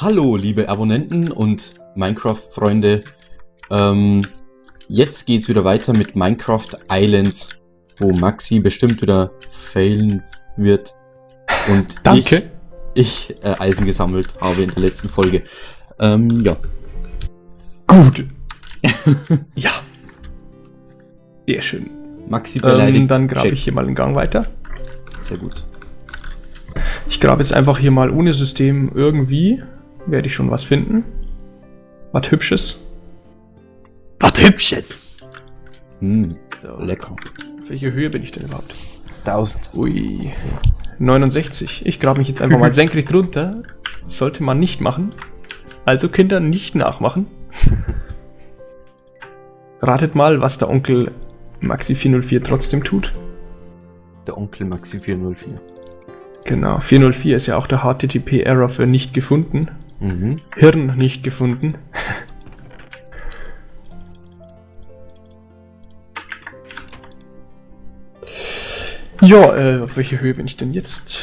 Hallo, liebe Abonnenten und Minecraft-Freunde. Ähm, jetzt geht's wieder weiter mit Minecraft Islands, wo Maxi bestimmt wieder failen wird. Und Danke. ich, ich äh, Eisen gesammelt habe in der letzten Folge. Ähm, ja. Gut. ja. Sehr schön. Maxi beleidigt. Ähm, dann grabe ich hier mal einen Gang weiter. Sehr gut. Ich grabe jetzt einfach hier mal ohne System irgendwie. Werde ich schon was finden. Was Hübsches. Was Hübsches. Hm, lecker. Auf welche Höhe bin ich denn überhaupt? 1000. Ui. 69. Ich grabe mich jetzt einfach mal senkrecht runter. Sollte man nicht machen. Also Kinder nicht nachmachen. Ratet mal, was der Onkel Maxi 404 trotzdem tut. Der Onkel Maxi 404. Genau, 404 ist ja auch der HTTP-Error für nicht gefunden. Mhm. Hirn nicht gefunden. ja, äh, auf welche Höhe bin ich denn jetzt?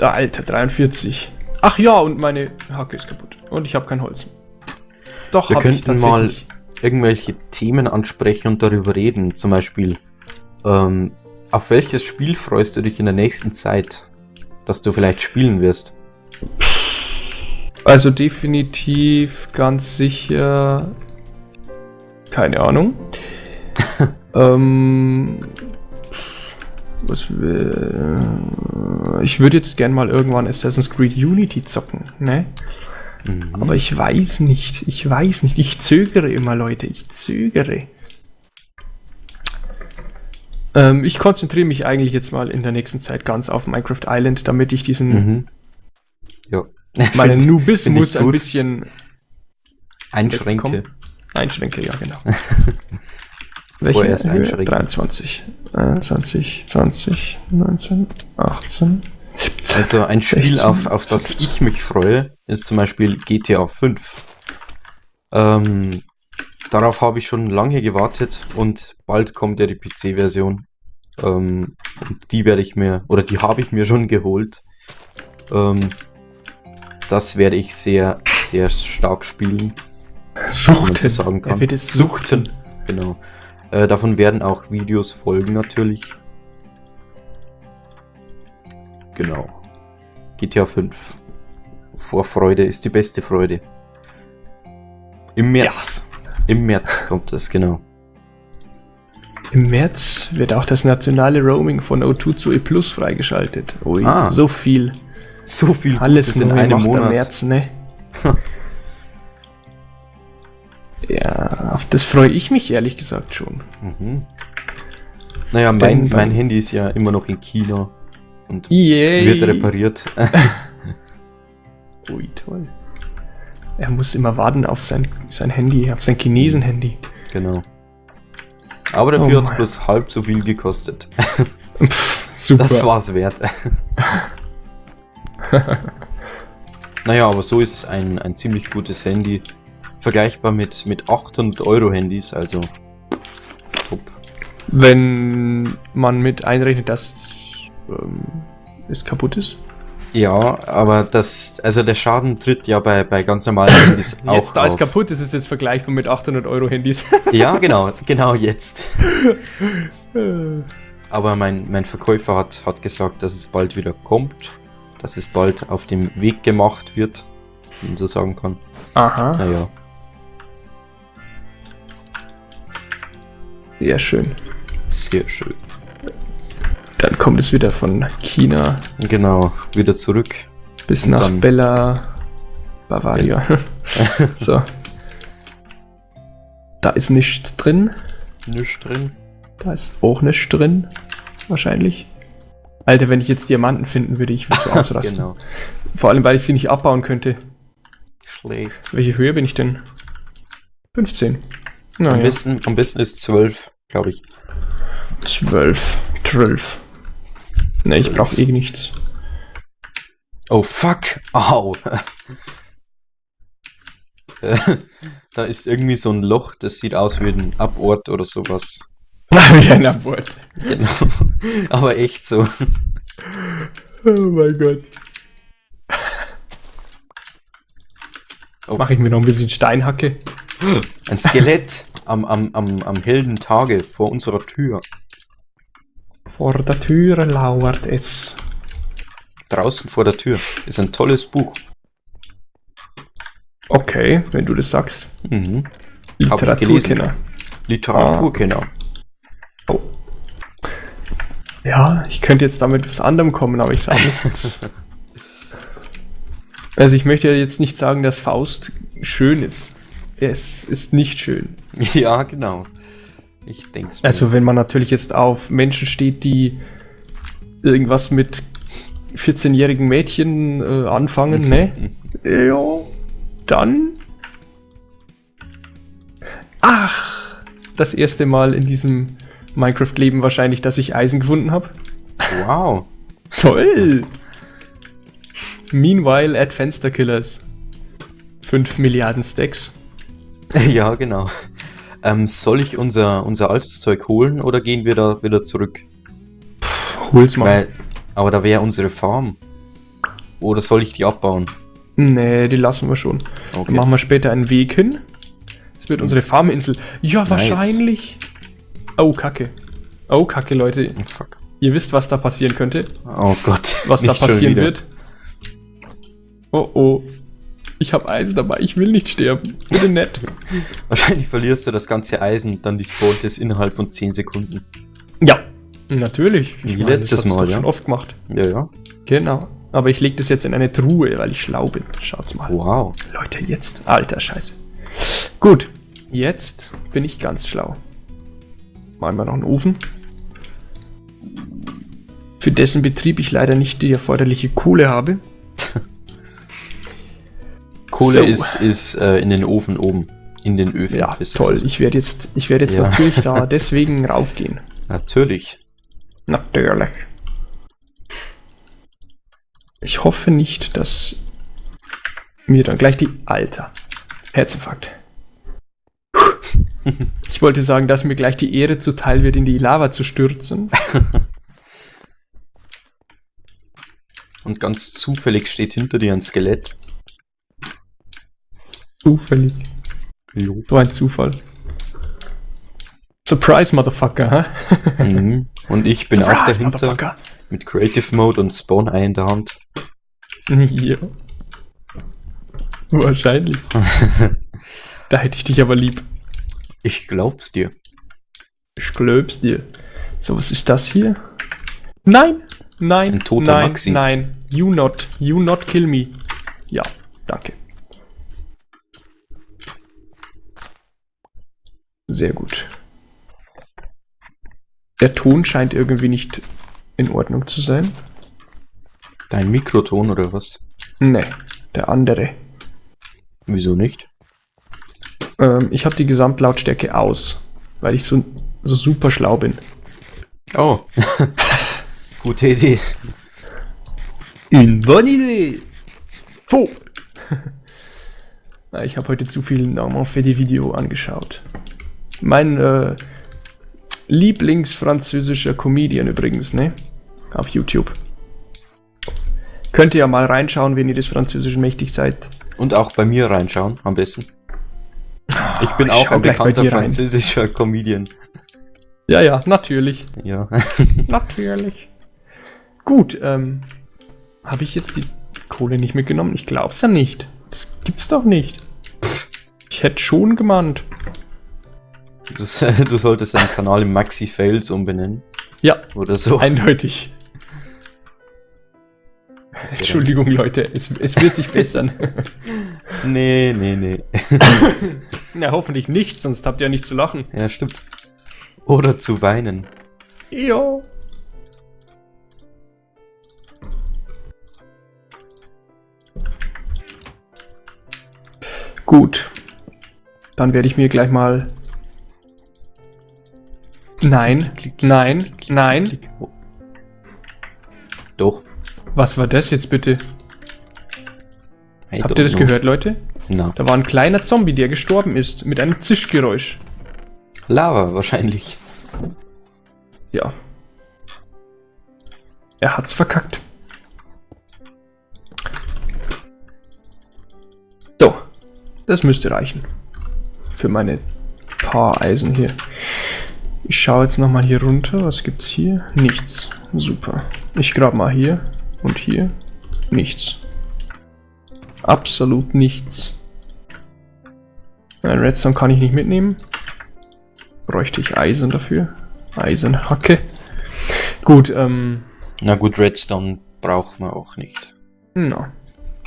Ah, Alter, 43. Ach ja, und meine Hacke ist kaputt. Und ich habe kein Holz. Doch, Wir könnten mal irgendwelche Themen ansprechen und darüber reden. Zum Beispiel, ähm, auf welches Spiel freust du dich in der nächsten Zeit, dass du vielleicht spielen wirst? Also definitiv ganz sicher. Keine Ahnung. ähm, was wär- ich würde jetzt gern mal irgendwann Assassin's Creed Unity zocken, ne? Mhm. Aber ich weiß nicht. Ich weiß nicht. Ich zögere immer, Leute. Ich zögere. Ähm, ich konzentriere mich eigentlich jetzt mal in der nächsten Zeit ganz auf Minecraft Island, damit ich diesen Mhm. Ja. meinen Nubismus ein bisschen Einschränke. Einschränke, ja, genau. Vorerst Höhe? einschränken. 23, 21, 20, 19, 18. Also ein Spiel, 16, auf, auf das ich mich freue, ist zum Beispiel GTA 5. Ähm, darauf habe ich schon lange gewartet und bald kommt ja die PC-Version. Ähm, die werde ich mir, oder die habe ich mir schon geholt. Ähm, das werde ich sehr, sehr stark spielen. so sagen kann. Er wird es Suchten. suchten. Genau. Äh, davon werden auch Videos folgen natürlich. Genau. GTA 5. Vorfreude ist die beste Freude. Im März. Im März kommt es, genau. Im März wird auch das nationale Roaming von O2 zu E Plus freigeschaltet. Ui, Ah. so viel. So viel Alles Gutes in einem Monat. März, ne? ja, auf das freue ich mich ehrlich gesagt schon. Mhm. Naja, mein, mein Handy ist ja immer noch in China und Yay! wird repariert. Ui, toll. Er muss immer warten auf sein, sein Handy, auf sein Chinesen-Handy. genau. Aber dafür Oh hat es bloß halb so viel gekostet. Pff, super. Das war's wert. naja, aber so ist ein, ein ziemlich gutes Handy. Vergleichbar mit, mit 800 Euro Handys, also top. Wenn man mit einrechnet, dass ähm, es kaputt ist. Ja, aber das, also der Schaden tritt ja bei, bei ganz normalen Handys auch Jetzt, da es auf. kaputt ist, ist es jetzt vergleichbar mit 800 Euro Handys. Ja, genau, genau jetzt. Aber mein, mein Verkäufer hat, hat gesagt, dass es bald wieder kommt, dass es bald auf dem Weg gemacht wird, wenn man so sagen kann. Aha, Naja, sehr schön. sehr schön. Dann kommt es wieder von China Genau, wieder zurück. bis Und nach Bella Bavaria. so. Da ist nichts drin. Nichts drin. Da ist auch nichts drin. Wahrscheinlich. Alter, wenn ich jetzt Diamanten finden würde, ich würde so ausrasten. Genau. Vor allem, weil ich sie nicht abbauen könnte. Schlecht. Welche Höhe bin ich denn? 15. Am, Naja. besten, am besten ist 12, glaube ich. 12. 12. Ne, ich 12. brauche eh nichts. Oh fuck! Au! Da ist irgendwie so ein Loch, das sieht aus wie ein Abort oder sowas. Wie ein Abort. Genau. Aber echt so. Oh mein Gott. Oh, Mache ich mir noch ein bisschen Steinhacke. ein Skelett am, am, am, am hellen Tage vor unserer Tür. Vor der Tür lauert es. Draußen vor der Tür. Ist ein tolles Buch. Okay, wenn du das sagst. Mhm. Hab ich gelesen. Literaturkenner. Literaturkenner. Oh. Ja, ich könnte jetzt damit was anderem kommen, aber ich sage nichts. also ich möchte ja jetzt nicht sagen, dass Faust schön ist. Es ist nicht schön. Ja, genau. Ich denk's mir. Also wenn man natürlich jetzt auf Menschen steht, die irgendwas mit 14-jährigen Mädchen äh, anfangen, ne? Ja, dann. Ach, das erste Mal in diesem Minecraft-Leben wahrscheinlich, dass ich Eisen gefunden habe. Wow. Toll! Meanwhile at Fenster Killers. 5 Milliarden Stacks. Ja, genau. Ähm, soll ich unser, unser altes Zeug holen oder gehen wir da wieder zurück? Hol's mal. Weil, aber da wäre unsere Farm. Oder soll ich die abbauen? Nee, die lassen wir schon. Okay. Dann machen wir später einen Weg hin. Es wird unsere Farminsel. Ja, Nice. wahrscheinlich. Oh, Kacke. Oh, Kacke, Leute. Oh, fuck. Ihr wisst, was da passieren könnte. Oh Gott. Was da passieren wird. Oh, oh. Ich habe Eisen dabei. Ich will nicht sterben. Bitte nett. Wahrscheinlich verlierst du das ganze Eisen, dann die spawnt es innerhalb von 10 Sekunden. Ja. Natürlich. Wie meine, letztes das Mal, ja. schon oft gemacht. Ja, ja. Genau. Aber ich lege das jetzt in eine Truhe, weil ich schlau bin. Schaut's mal. Wow. Leute, jetzt. Alter Scheiße. Gut. Jetzt bin ich ganz schlau. Machen wir noch einen Ofen. Für dessen Betrieb ich leider nicht die erforderliche Kohle habe. Kohle So. ist, ist äh, in den Ofen oben. In den Öfen. Ja, toll. Ich werde jetzt, ich werde jetzt Ja. natürlich da deswegen raufgehen. Natürlich. Natürlich. Ich hoffe nicht, dass mir dann gleich die Alter. Herzinfarkt. Ich wollte sagen, dass mir gleich die Ehre zuteil wird, in die Lava zu stürzen. Und ganz zufällig steht hinter dir ein Skelett. Zufällig. Jo. So ein Zufall. Surprise, Motherfucker, hä? Mhm. Und ich bin auch Surprise, dahinter Motherfucker. mit Creative Mode und Spawn Eye in der Hand. Ja. Wahrscheinlich. da hätte ich dich aber lieb. Ich glaub's dir. Ich glaub's dir. So, was ist das hier? Nein! Nein! Ein toter nein, Maxi. Nein! You not! You not kill me! Ja, danke. Sehr gut. Der Ton scheint irgendwie nicht in Ordnung zu sein. Dein Mikroton oder was? Ne, der andere. Wieso nicht? Ähm, ich habe die Gesamtlautstärke aus, weil ich so, so super schlau bin. Oh. Gute Idee. Une bonne idée. So. ich habe heute zu viel Normand für die Video angeschaut. Mein äh, Lieblingsfranzösischer Comedian übrigens, ne? Auf YouTube. Könnt ihr ja mal reinschauen, wenn ihr des Französischen mächtig seid. Und auch bei mir reinschauen, am besten. Ich bin ich auch ein bekannter dir rein. französischer Comedian. Ja, ja, natürlich. Ja. Natürlich. Gut, ähm, habe ich jetzt die Kohle nicht mitgenommen? Ich glaub's ja nicht. Das gibt's doch nicht. Ich hätte schon gemahnt. Das, du solltest deinen Kanal in Maxi Fails umbenennen. Ja, Oder so. eindeutig. Entschuldigung, Leute, es, es wird sich bessern. Nee, nee, nee. Na, hoffentlich nicht, sonst habt ihr ja nicht zu lachen. Ja, stimmt. Oder zu weinen. Ja. Gut. Dann werde ich mir gleich mal. Nein, nein, nein. Doch. Was war das jetzt bitte? I Habt ihr das know. gehört, Leute? Na. Da war ein kleiner Zombie, der gestorben ist, mit einem Zischgeräusch. Lava wahrscheinlich. Ja. Er hat's verkackt. So. Das müsste reichen. Für meine paar Eisen hier. Ich schaue jetzt nochmal hier runter. Was gibt's hier? Nichts. Super. Ich grab mal hier und hier. Nichts. Absolut nichts. Ein Redstone kann ich nicht mitnehmen. Bräuchte ich Eisen dafür. Eisenhacke. Gut, ähm. Na gut, Redstone braucht man auch nicht. Na.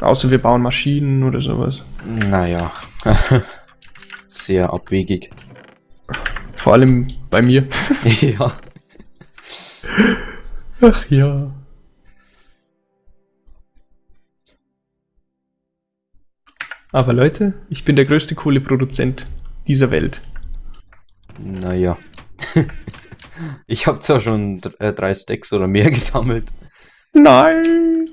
Außer wir bauen Maschinen oder sowas. Naja. Sehr abwegig. Vor allem bei mir. ja. Ach ja. Aber Leute, ich bin der größte Kohleproduzent dieser Welt. Naja. ich habe zwar schon äh, drei Stacks oder mehr gesammelt. Nein!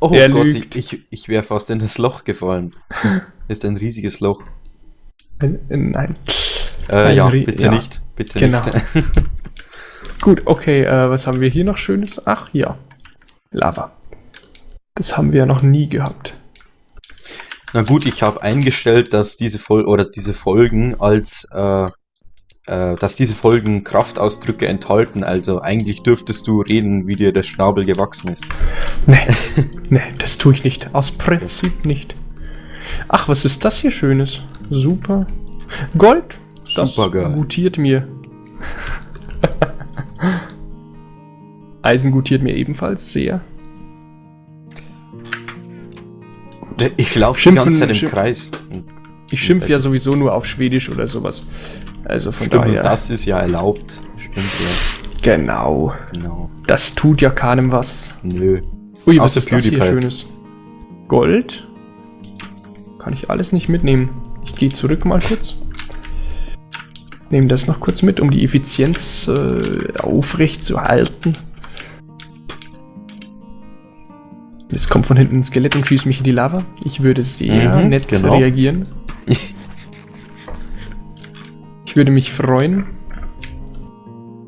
Oh Er Gott, ich, lügt. ich, ich wäre fast in das Loch gefallen. Ist ein riesiges Loch. Nein. Äh, ja, bitte ja. nicht. Bitte Genau. nicht. Gut, okay, äh, was haben wir hier noch Schönes? Ach ja. Lava. Das haben wir ja noch nie gehabt. Na gut, ich habe eingestellt, dass diese Fol oder diese Folgen als äh, äh, dass diese Folgen Kraftausdrücke enthalten. Also eigentlich dürftest du reden, wie dir der Schnabel gewachsen ist. Nee, nee, das tue ich nicht. Aus Prinzip nicht. Ach, was ist das hier Schönes? Super. Gold? Das Supergeil. gutiert mir. Eisen gutiert mir ebenfalls sehr. Ich laufe die Schimpfen- ganze Zeit im schimpf- Kreis. Ich schimpfe ja sowieso nur auf Schwedisch oder sowas. Also von Stimmt, daher. das ist ja erlaubt. Stimmt ja. Genau. Genau. Das tut ja keinem was. Nö. Ui, was Außer ist das hier. Schönes? Gold? Kann ich alles nicht mitnehmen. Ich gehe zurück mal kurz. Nehme das noch kurz mit, um die Effizienz äh, aufrecht zu halten. Jetzt kommt von hinten ein Skelett und schießt mich in die Lava. Ich würde sehr Mhm, nett genau. reagieren. Ich würde mich freuen.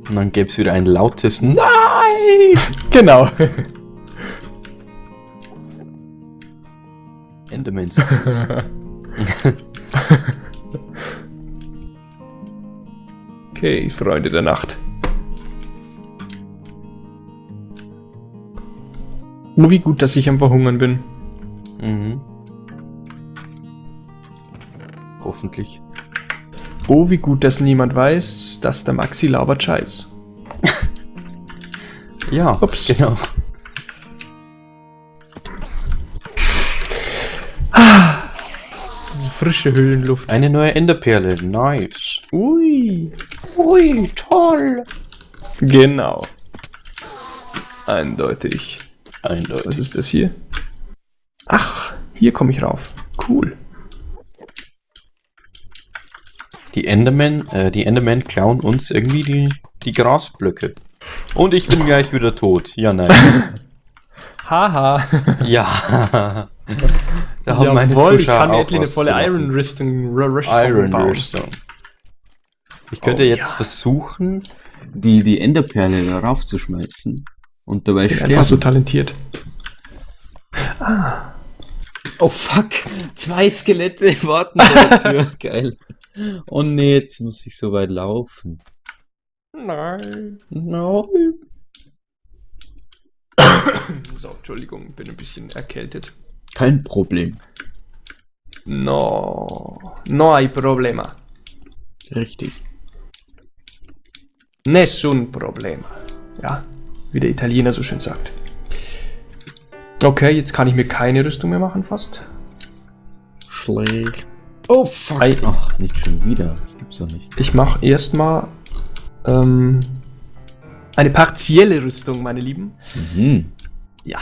Und dann gäbe es wieder ein lautes Nein! Genau. Enderman Okay, Freunde der Nacht. Oh, wie gut, dass ich am Verhungern bin. mhm. Hoffentlich. Oh, wie gut, dass niemand weiß, dass der Maxi labert Scheiß. Ja, Ups. genau. Frische Höhlenluft. Eine neue Enderperle. Nice. Ui. Ui, toll. Genau. Eindeutig. Was Eindeutig. ist das hier? Ach, hier komme ich rauf. Cool. Die Endermen, äh, die Endermen klauen uns irgendwie die, die Grasblöcke. Und ich bin gleich wieder tot. Ja, nein. Haha. ja. Da haben meine Jawohl, ich Zuschauer kann mir auch eine volle. Iron Rüstung, Iron. Rüstung. Ich könnte Oh, jetzt ja. versuchen, die, die Enderperle darauf zu schmeißen. Und dabei Ich bin einfach so sterben. talentiert. Oh fuck, zwei Skelette warten vor der Tür. Geil. Oh nee, jetzt muss ich so weit laufen. Nein. Nein. So, Entschuldigung, bin ein bisschen erkältet. Kein Problem. No, no hay problema. Richtig. Nessun problema. Ja, wie der Italiener so schön sagt. Okay, jetzt kann ich mir keine Rüstung mehr machen, fast. Schlecht. Oh fuck. Ei. Ach, nicht schon wieder. Das gibt's doch nicht. Ich mache erstmal ähm, eine partielle Rüstung, meine Lieben. Mhm. Ja.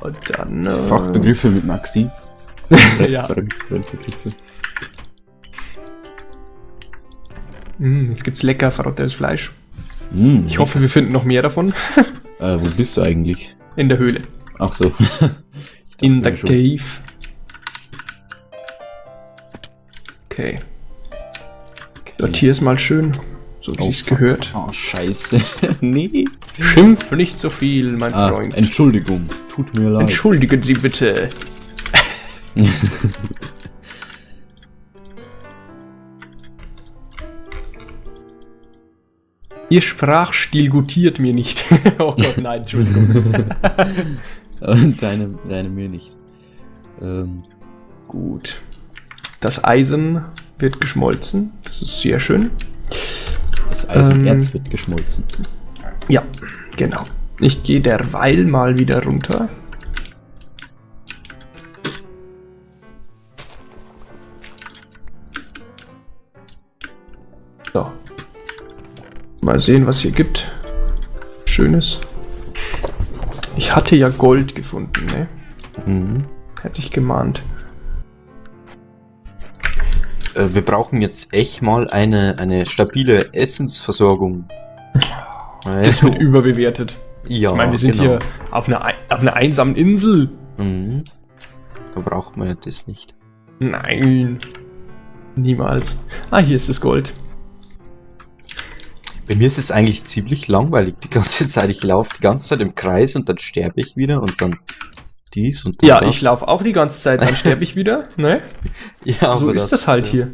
Und dann. Äh, Fachbegriffe mit Maxi. ja. Fremdbegriffe. Mm, jetzt gibt's lecker verrottetes Fleisch. Mhm. Ich hoffe, wir finden noch mehr davon Äh, wo bist du eigentlich? in der Höhle. Ach so. In der schon. Cave. Okay. Sortier es mal schön, so wie oh, es gehört. Oh, scheiße. nee. Schimpf nicht so viel, mein ah, Freund. Entschuldigung. Tut mir leid. Entschuldigen Sie bitte. Ihr Sprachstil gutiert mir nicht. oh Gott, nein, Entschuldigung. deine, deine mir nicht. Ähm. Gut. Das Eisen wird geschmolzen. Das ist sehr schön das Eisenerz Ähm. wird geschmolzen. Ja, genau. Ich gehe derweil mal wieder runter. So. Mal sehen, was hier gibt. Schönes. Ich hatte ja Gold gefunden, ne? Mhm. Hätte ich gemahnt. Äh, wir brauchen jetzt echt mal eine, eine stabile Essensversorgung. Das wird überbewertet. ja, ich meine, wir sind genau. hier auf einer, ei- auf einer einsamen Insel. Mhm. Da braucht man ja das nicht. Nein. Niemals. Ah, hier ist das Gold. Bei mir ist es eigentlich ziemlich langweilig die ganze Zeit. Ich laufe die ganze Zeit im Kreis und dann sterbe ich wieder und dann dies und Ja, das. ich laufe auch die ganze Zeit, dann sterbe ich wieder. Ne? Ja, so ist das halt äh, hier.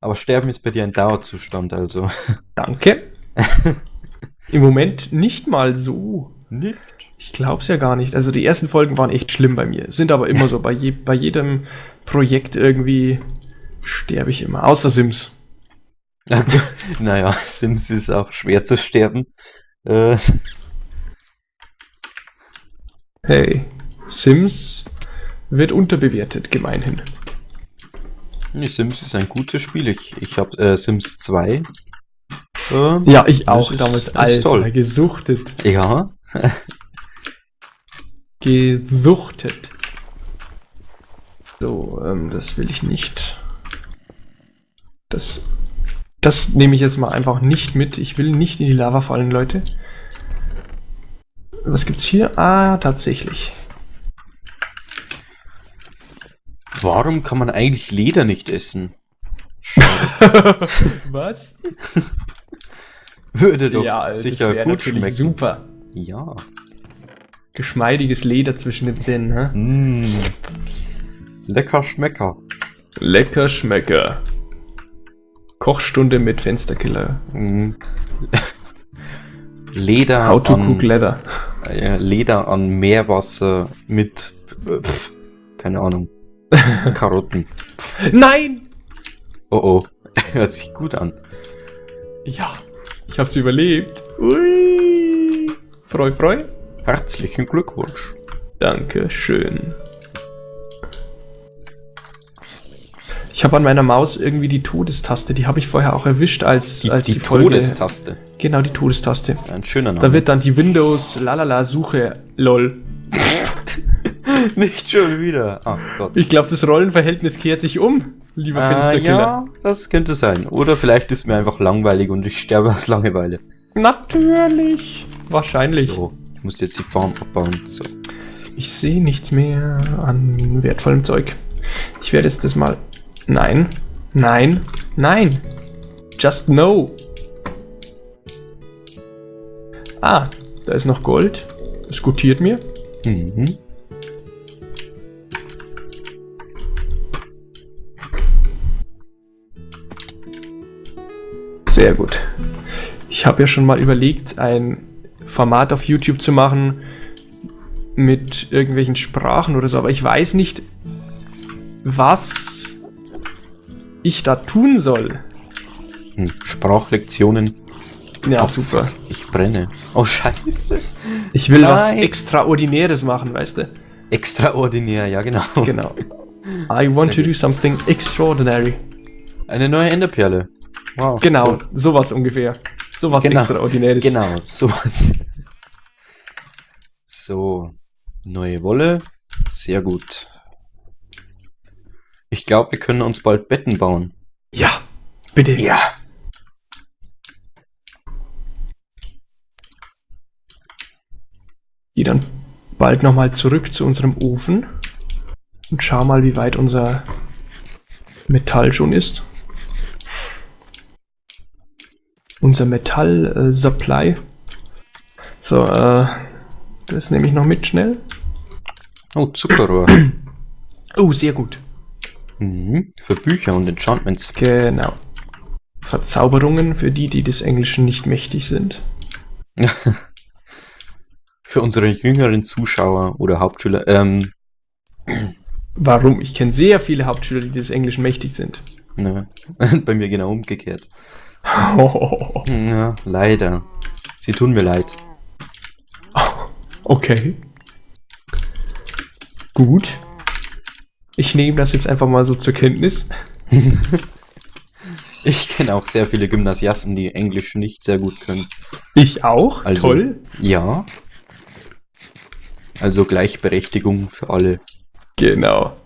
Aber Sterben ist bei dir ein Dauerzustand, also. Danke. Im Moment nicht mal so. Nicht? Ich glaub's ja gar nicht. Also die ersten Folgen waren echt schlimm bei mir. Sind aber immer so. Bei, je, bei jedem Projekt irgendwie sterbe ich immer. Außer Sims. naja, Sims ist auch schwer zu sterben. Äh, Hey, Sims wird unterbewertet, gemeinhin. nee, Sims ist ein gutes Spiel. Ich, ich habe äh, Sims 2. Äh, Ja, ich auch ist- damals. Alter, toll. gesuchtet. ja. Gesuchtet. So, ähm, das will ich nicht. Das, das nehme ich jetzt mal einfach nicht mit. Ich will nicht in die Lava fallen, Leute. Was gibt's hier? Ah, tatsächlich. Warum kann man eigentlich Leder nicht essen? Was? Würde doch ja, sicher gut schmecken. super. Ja. Geschmeidiges Leder zwischen den Zähnen, hä? Mm. Lecker Schmecker. Lecker Schmecker. Kochstunde mit Fensterkiller. Mm. Leder How to an, cook leather. Leder an Meerwasser mit, pf, keine Ahnung, Karotten. Nein! Oh oh, hört sich gut an. Ja, ich hab's überlebt. Ui. Freu, freu. Herzlichen Glückwunsch. Danke schön. Ich habe an meiner Maus irgendwie die Todestaste. Die habe ich vorher auch erwischt, als Die, als die, Folge- Todestaste. Genau, die Todestaste. Ein schöner Name. Da wird dann die Windows lalala Suche lol. nicht schon wieder. Ach Gott. Ich glaube, das Rollenverhältnis kehrt sich um, lieber Ah, Fensterkiller. ja, das könnte sein. Oder vielleicht ist mir einfach langweilig und ich sterbe aus Langeweile. Natürlich. Wahrscheinlich. So, ich muss jetzt die Farm abbauen. So. Ich sehe nichts mehr an wertvollem Zeug. Ich werde jetzt das mal. Nein. Nein. Nein. Just no. Ah, da ist noch Gold. Das gutiert mir. Mhm. Sehr gut. Ich habe ja schon mal überlegt, ein Format auf YouTube zu machen mit irgendwelchen Sprachen oder so, aber ich weiß nicht, was ich da tun soll. Hm. Sprachlektionen. Ja, Oh, super. fuck, Ich brenne. Oh, scheiße. Ich will was Nein. Extraordinäres machen, weißt du? Extraordinär, ja genau. Genau. I want to do something extraordinary. Eine neue Enderperle. Wow. Genau, cool. sowas ungefähr. Sowas Genau. Extraordinäres. Genau, sowas. So, neue Wolle. Sehr gut. Ich glaube, wir können uns bald Betten bauen. Ja, bitte. Ja. Geh dann bald nochmal zurück zu unserem Ofen und schau mal, wie weit unser Metall schon ist. Unser Metall-Supply. so, äh, das nehme ich noch mit schnell. Oh, Zuckerrohr. Oh, sehr gut. mhm. Für Bücher und Enchantments. Genau. Verzauberungen für die, die des Englischen nicht mächtig sind. Für unsere jüngeren Zuschauer oder Hauptschüler, ähm, Warum? Ich kenne sehr viele Hauptschüler, die des Englischen mächtig sind. ne, bei mir genau umgekehrt. Ja, leider. Sie tun mir leid. Okay. Gut. Ich nehme das jetzt einfach mal so zur Kenntnis. Ich kenne auch sehr viele Gymnasiasten, die Englisch nicht sehr gut können. Ich auch. Also- Toll. Ja. Also Gleichberechtigung für alle. Genau.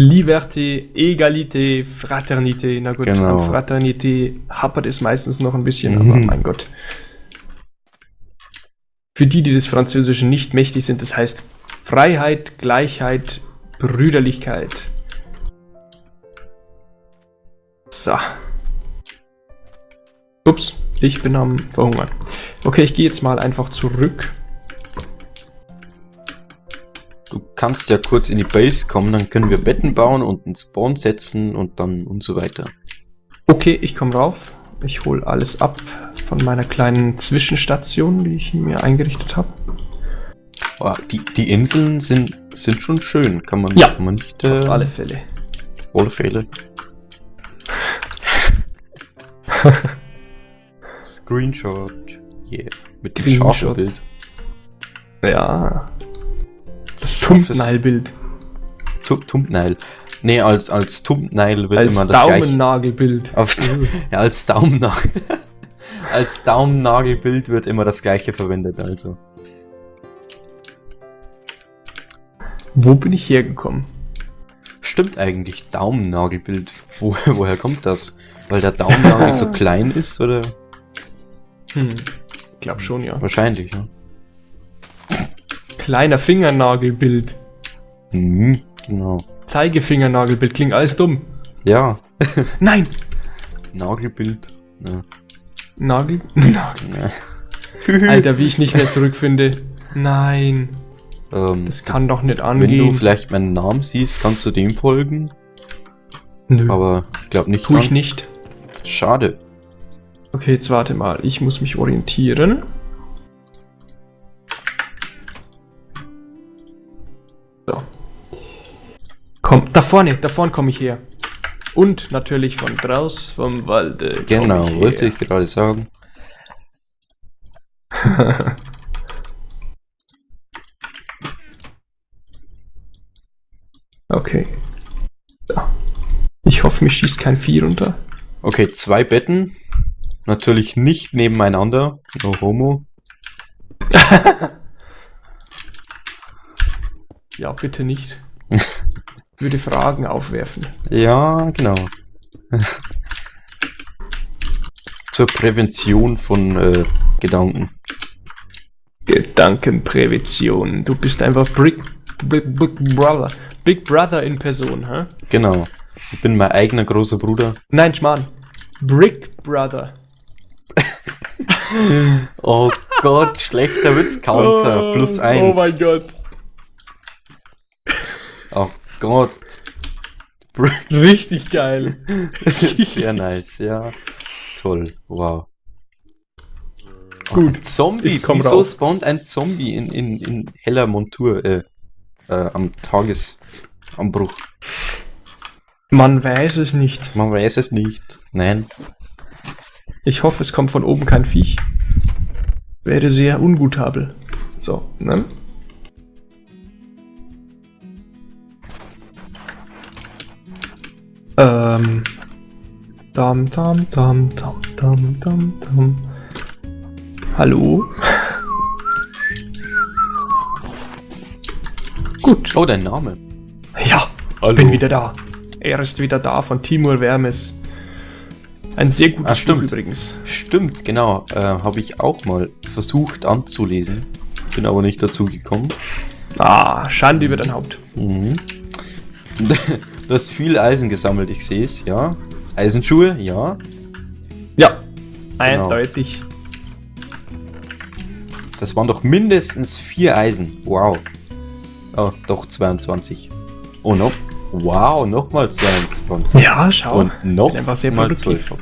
Liberté, Egalité, Fraternité. Na gut, Genau. an Fraternité hapert es meistens noch ein bisschen, Mhm. aber mein Gott. Für die, die des Französischen nicht mächtig sind, das heißt Freiheit, Gleichheit, Brüderlichkeit. So. Ups, ich bin am Verhungern. Okay, ich gehe jetzt mal einfach zurück. Du kannst ja kurz in die Base kommen, dann können wir Betten bauen und einen Spawn setzen und dann und so weiter. Okay, ich komme rauf. Ich hole alles ab von meiner kleinen Zwischenstation, die ich mir eingerichtet habe. Oh, die, die Inseln sind, sind schon schön, kann man, Ja, kann man nicht äh, Auf alle Fälle. auf alle Fälle. Screenshot. Yeah. Mit dem Screenshot. scharfen Bild. Ja. Das Scharfes- Thumbnail-Bild. Tu- Thumbnail. Nee, als, als Thumbnail wird Als immer das gleiche. Daumennagelbild. Auf, ja, als Daumennagel. als Daumennagelbild wird immer das gleiche verwendet, also. Wo bin ich hergekommen? Stimmt eigentlich, Daumennagelbild. Wo, woher kommt das? Weil der Daumennagel so klein ist, oder? Hm. Ich glaube schon, ja. Wahrscheinlich, ja. Kleiner Fingernagelbild. Mhm, genau. Zeigefingernagelbild. Klingt alles dumm. Ja, Nein! Nagelbild. Ja. Nagel? Nagel. Ja. Alter, wie ich nicht mehr zurückfinde. Nein. Ähm, Das kann doch nicht wenn du angehen. vielleicht meinen Namen siehst, kannst du dem folgen. Nö. Aber ich glaube nicht. Tu ich nicht. Schade. Okay, jetzt warte mal. Ich muss mich orientieren. Vorne, da vorne komme ich her. Und natürlich von draus vom Walde. Genau, ich wollte ich gerade sagen. Okay. Ich hoffe, mich schießt kein Vieh runter. Okay, zwei Betten. Natürlich nicht nebeneinander. No homo. Ja, bitte nicht. Würde Fragen aufwerfen. Ja, genau. Zur Prävention von äh, Gedanken. Gedankenprävention. Du bist einfach Big, Big, Big Brother. Big Brother in Person, hä? Genau. Ich bin mein eigener großer Bruder. Nein, Schmarrn. Brick Brother. Oh Gott, schlechter Witz-Counter. Plus eins. Oh mein Gott. Gott. Richtig geil. Sehr nice, ja. Toll, wow. Gut, ein Zombie, wieso raus. spawnt ein Zombie in, in, in heller Montur äh, äh, am Tagesanbruch? Man weiß es nicht. Man weiß es nicht. Nein. Ich hoffe, es kommt von oben kein Viech. Wäre sehr ungutabel. So, ne? Ähm. Dam, dam, dam, dam, dam, dam, dam. Hallo? Gut. Oh, dein Name. Ja, Hallo. bin wieder da. Er ist wieder da von Timur Wermes. Ein sehr gutes Ah, stimmt. Buch übrigens. Stimmt, genau. Äh, Habe ich auch mal versucht anzulesen. Bin aber nicht dazu gekommen. Ah, Schande über dein Haupt. Mhm. Du hast viel Eisen gesammelt, ich sehe es, ja. Eisenschuhe, ja. Ja, Genau. eindeutig. Das waren doch mindestens vier Eisen. Wow. Oh, doch 22. Oh, noch. Wow, nochmal 22. Ja, schau. Und noch bin einfach sehr mal produktiv. 12.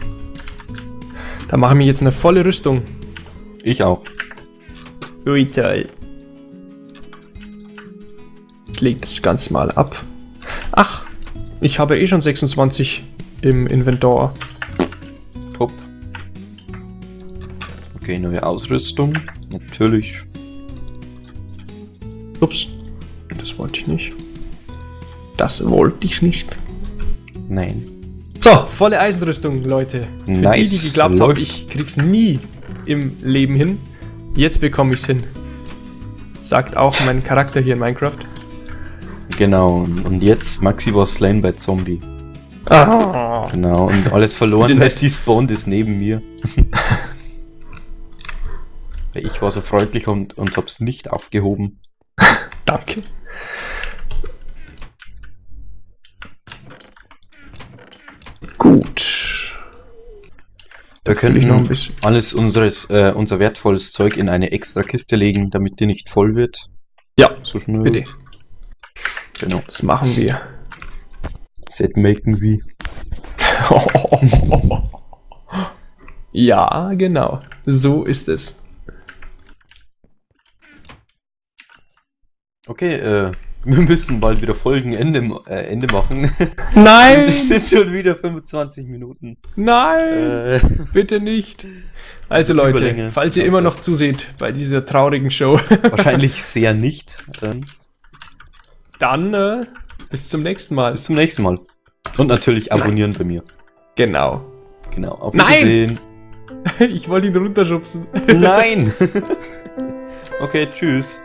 Da mache ich mir jetzt eine volle Rüstung. Ich auch. Ui, toll. Ich leg das Ganze mal ab. Ach, ich habe eh schon 26 im Inventar. Top. Okay, neue Ausrüstung. Natürlich. Ups, das wollte ich nicht. Das wollte ich nicht. Nein. So, volle Eisenrüstung, Leute. Für Nice, die, die geglaubt haben, ich krieg's nie im Leben hin. Jetzt bekomme ich's hin. Sagt auch mein Charakter hier in Minecraft. Genau. Und jetzt Maxi war slain bei Zombie. Ah. Genau. Und alles verloren, weil die spawned ist neben mir. Ich war so freundlich und, und hab's nicht aufgehoben. Danke. Gut. Wir können noch ein bisschen. alles unseres, äh, unser wertvolles Zeug in eine extra Kiste legen, damit die nicht voll wird. Ja, So schnell. bitte. Genau. Das machen wir. Set machen wir. ja, genau. So ist es. Okay, äh, wir müssen bald wieder Folgenende äh, Ende machen. Nein! Es sind schon wieder 25 Minuten. Nein! Äh, Bitte nicht. Also Leute, falls ihr immer noch zuseht bei dieser traurigen Show, wahrscheinlich sehr nicht. Ähm, dann äh, bis zum nächsten Mal. bis zum nächsten Mal. Und natürlich abonnieren bei mir. Genau. Genau. Auf Nein! Wiedersehen. Ich wollte ihn runterschubsen. Nein! okay, tschüss.